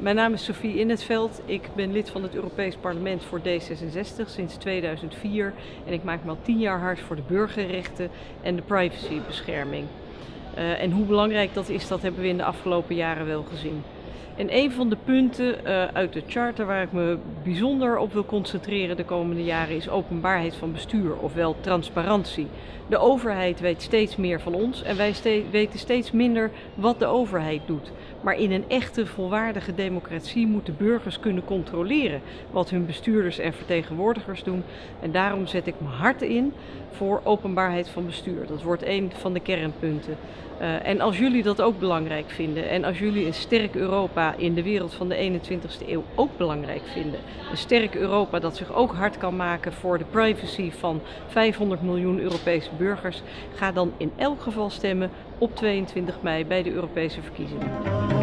Mijn naam is Sofie In het Veld. Ik ben lid van het Europees Parlement voor D66 sinds 2004 en ik maak me al tien jaar hard voor de burgerrechten en de privacybescherming. Uh, en hoe belangrijk dat is, dat hebben we in de afgelopen jaren wel gezien. En een van de punten uh, uit de charter waar ik me bijzonder op wil concentreren de komende jaren is openbaarheid van bestuur, ofwel transparantie. De overheid weet steeds meer van ons en wij weten steeds minder wat de overheid doet. Maar in een echte volwaardige democratie moeten burgers kunnen controleren wat hun bestuurders en vertegenwoordigers doen. En daarom zet ik me hard in voor openbaarheid van bestuur. Dat wordt een van de kernpunten. Uh, en als jullie dat ook belangrijk vinden en als jullie een sterk Europa in de wereld van de 21ste eeuw ook belangrijk vinden, een sterk Europa dat zich ook hard kan maken voor de privacy van 500 miljoen Europese burgers, ga dan in elk geval stemmen op 22 mei bij de Europese verkiezingen.